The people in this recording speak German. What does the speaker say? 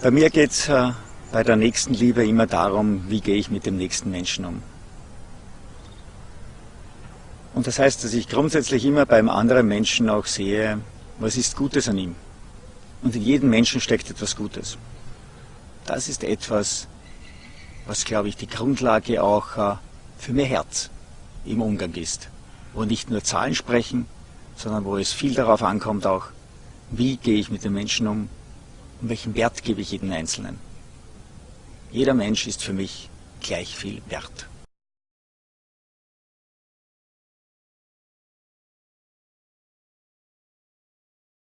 Bei mir geht es äh, bei der nächsten Liebe immer darum, wie gehe ich mit dem nächsten Menschen um. Und das heißt, dass ich grundsätzlich immer beim anderen Menschen auch sehe, was ist Gutes an ihm. Und in jedem Menschen steckt etwas Gutes. Das ist etwas, was, glaube ich, die Grundlage auch äh, für mehr Herz im Umgang ist. Wo nicht nur Zahlen sprechen, sondern wo es viel darauf ankommt auch, wie gehe ich mit den Menschen um und welchen Wert gebe ich jedem Einzelnen. Jeder Mensch ist für mich gleich viel wert.